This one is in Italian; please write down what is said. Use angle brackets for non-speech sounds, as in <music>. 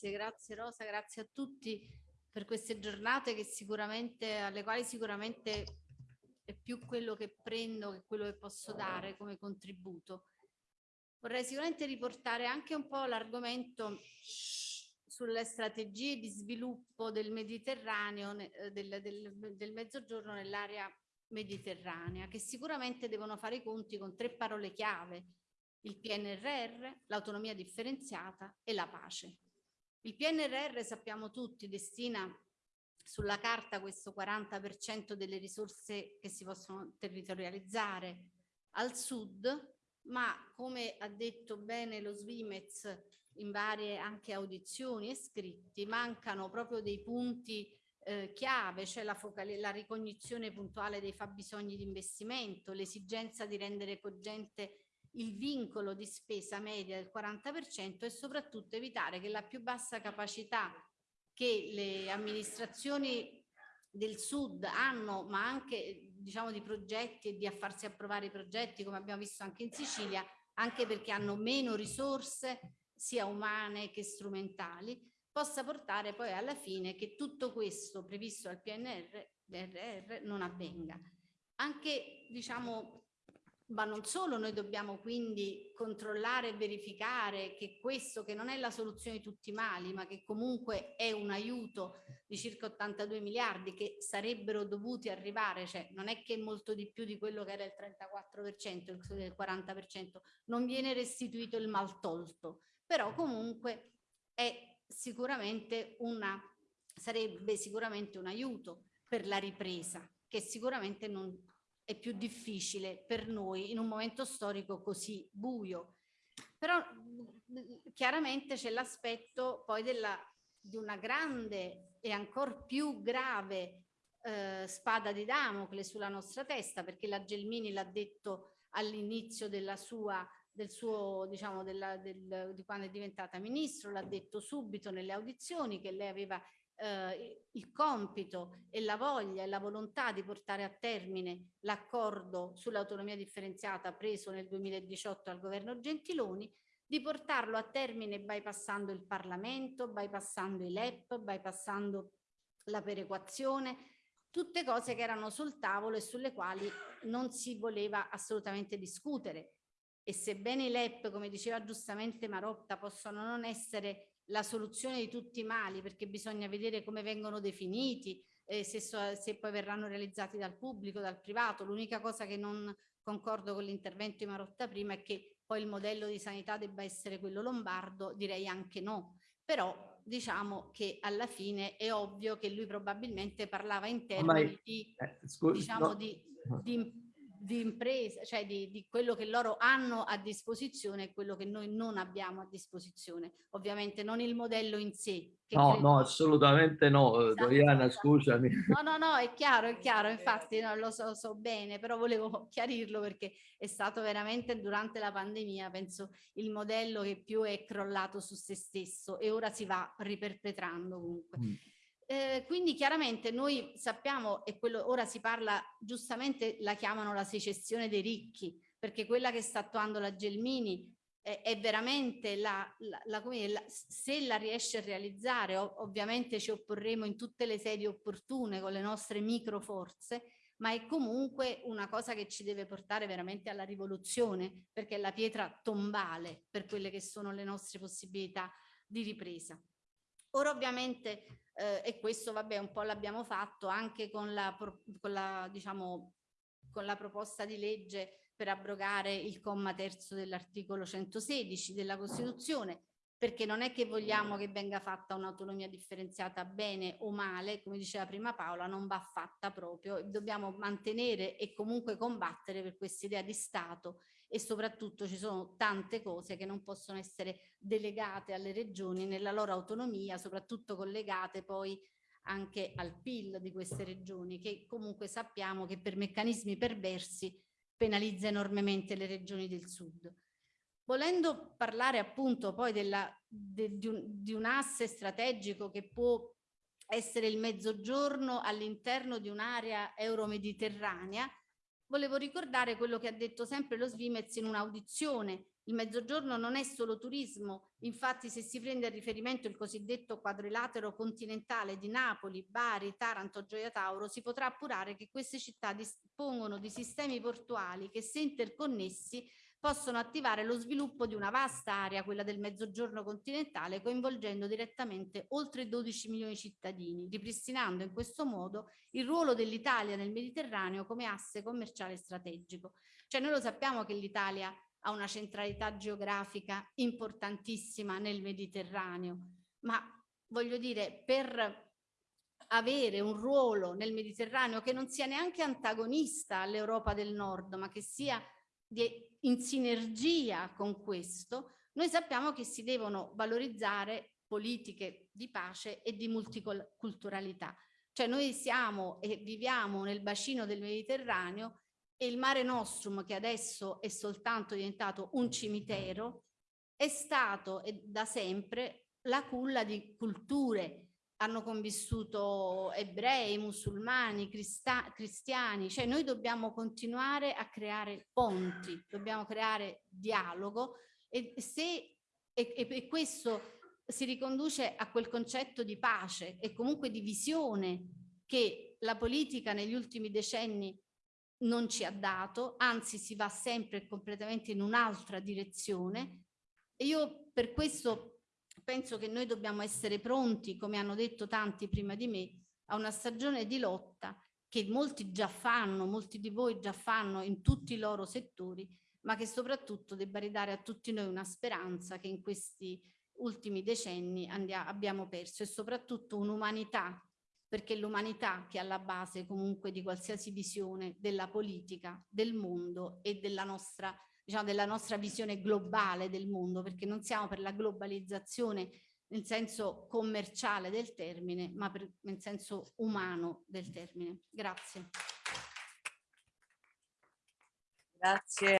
Grazie, grazie Rosa, grazie a tutti per queste giornate che sicuramente, alle quali sicuramente è più quello che prendo che quello che posso dare come contributo. Vorrei sicuramente riportare anche un po' l'argomento sulle strategie di sviluppo del Mediterraneo, eh, del, del, del mezzogiorno nell'area mediterranea, che sicuramente devono fare i conti con tre parole chiave, il PNRR, l'autonomia differenziata e la pace. Il PNRR sappiamo tutti destina sulla carta questo 40% delle risorse che si possono territorializzare al sud, ma come ha detto bene lo Svimez in varie anche audizioni e scritti, mancano proprio dei punti eh, chiave, cioè la, la ricognizione puntuale dei fabbisogni di investimento, l'esigenza di rendere cogente il vincolo di spesa media del 40% e soprattutto evitare che la più bassa capacità che le amministrazioni del sud hanno, ma anche diciamo di progetti e di a farsi approvare i progetti, come abbiamo visto anche in Sicilia, anche perché hanno meno risorse sia umane che strumentali, possa portare poi alla fine che tutto questo previsto al PNR non avvenga. Anche diciamo ma non solo noi dobbiamo quindi controllare e verificare che questo che non è la soluzione di tutti i mali ma che comunque è un aiuto di circa 82 miliardi che sarebbero dovuti arrivare cioè non è che molto di più di quello che era il 34% il 40% non viene restituito il mal tolto però comunque è sicuramente una sarebbe sicuramente un aiuto per la ripresa che sicuramente non è più difficile per noi in un momento storico così buio. Però chiaramente c'è l'aspetto poi della, di una grande e ancora più grave eh, spada di Damocle sulla nostra testa, perché la Gelmini l'ha detto all'inizio della sua del suo, diciamo, della, del, di quando è diventata ministro, l'ha detto subito nelle audizioni che lei aveva eh, il compito e la voglia e la volontà di portare a termine l'accordo sull'autonomia differenziata preso nel 2018 al governo Gentiloni, di portarlo a termine bypassando il Parlamento, bypassando i LEP, bypassando la perequazione, tutte cose che erano sul tavolo e sulle quali non si voleva assolutamente discutere. E sebbene i LEP, come diceva giustamente Marotta, possono non essere la soluzione di tutti i mali perché bisogna vedere come vengono definiti, eh, se, so, se poi verranno realizzati dal pubblico, dal privato. L'unica cosa che non concordo con l'intervento di Marotta prima è che poi il modello di sanità debba essere quello lombardo, direi anche no. Però diciamo che alla fine è ovvio che lui probabilmente parlava in termini di, eh, scusi, diciamo, no. di, di di impresa, cioè di, di, quello che loro hanno a disposizione e quello che noi non abbiamo a disposizione. Ovviamente non il modello in sé. no, credo... no, assolutamente no, eh, esatto, Doriana, esatto. scusami. No, no, no, è chiaro, è chiaro, infatti no, lo so, so, bene, però volevo <laughs> chiarirlo perché è stato veramente durante la pandemia, penso, il modello che più è crollato su se stesso e ora si va riperpetrando comunque. Mm. Eh, quindi chiaramente noi sappiamo, e quello ora si parla, giustamente la chiamano la secessione dei ricchi, perché quella che sta attuando la Gelmini è, è veramente la, la, la, la, se la riesce a realizzare, ov ovviamente ci opporremo in tutte le sedi opportune con le nostre micro forze, ma è comunque una cosa che ci deve portare veramente alla rivoluzione, perché è la pietra tombale per quelle che sono le nostre possibilità di ripresa. Ora ovviamente, eh, e questo vabbè un po' l'abbiamo fatto anche con la, con, la, diciamo, con la proposta di legge per abrogare il comma terzo dell'articolo 116 della Costituzione, perché non è che vogliamo che venga fatta un'autonomia differenziata bene o male, come diceva prima Paola, non va fatta proprio, dobbiamo mantenere e comunque combattere per questa idea di Stato e soprattutto ci sono tante cose che non possono essere delegate alle regioni nella loro autonomia, soprattutto collegate poi anche al PIL di queste regioni, che comunque sappiamo che per meccanismi perversi penalizza enormemente le regioni del sud. Volendo parlare appunto poi della, de, di, un, di un asse strategico che può essere il mezzogiorno all'interno di un'area euromediterranea, volevo ricordare quello che ha detto sempre lo Svimez in un'audizione. Il mezzogiorno non è solo turismo, infatti se si prende a riferimento il cosiddetto quadrilatero continentale di Napoli, Bari, Taranto, Gioia Tauro, si potrà appurare che queste città dispongono di sistemi portuali che se interconnessi possono attivare lo sviluppo di una vasta area, quella del mezzogiorno continentale, coinvolgendo direttamente oltre 12 milioni di cittadini, ripristinando in questo modo il ruolo dell'Italia nel Mediterraneo come asse commerciale strategico. Cioè noi lo sappiamo che l'Italia ha una centralità geografica importantissima nel Mediterraneo, ma voglio dire, per avere un ruolo nel Mediterraneo che non sia neanche antagonista all'Europa del Nord, ma che sia di, in sinergia con questo, noi sappiamo che si devono valorizzare politiche di pace e di multiculturalità. Cioè noi siamo e viviamo nel bacino del Mediterraneo e il Mare Nostrum, che adesso è soltanto diventato un cimitero, è stato da sempre la culla di culture hanno convissuto ebrei, musulmani, cristiani, cioè noi dobbiamo continuare a creare ponti, dobbiamo creare dialogo e, se, e, e questo si riconduce a quel concetto di pace e comunque di visione che la politica negli ultimi decenni non ci ha dato, anzi si va sempre completamente in un'altra direzione. E io per questo penso che noi dobbiamo essere pronti, come hanno detto tanti prima di me, a una stagione di lotta che molti già fanno, molti di voi già fanno in tutti i loro settori, ma che soprattutto debba ridare a tutti noi una speranza che in questi ultimi decenni abbiamo perso e soprattutto un'umanità, perché l'umanità che è alla base comunque di qualsiasi visione della politica, del mondo e della nostra diciamo, della nostra visione globale del mondo, perché non siamo per la globalizzazione nel senso commerciale del termine, ma per, nel senso umano del termine. Grazie. Grazie.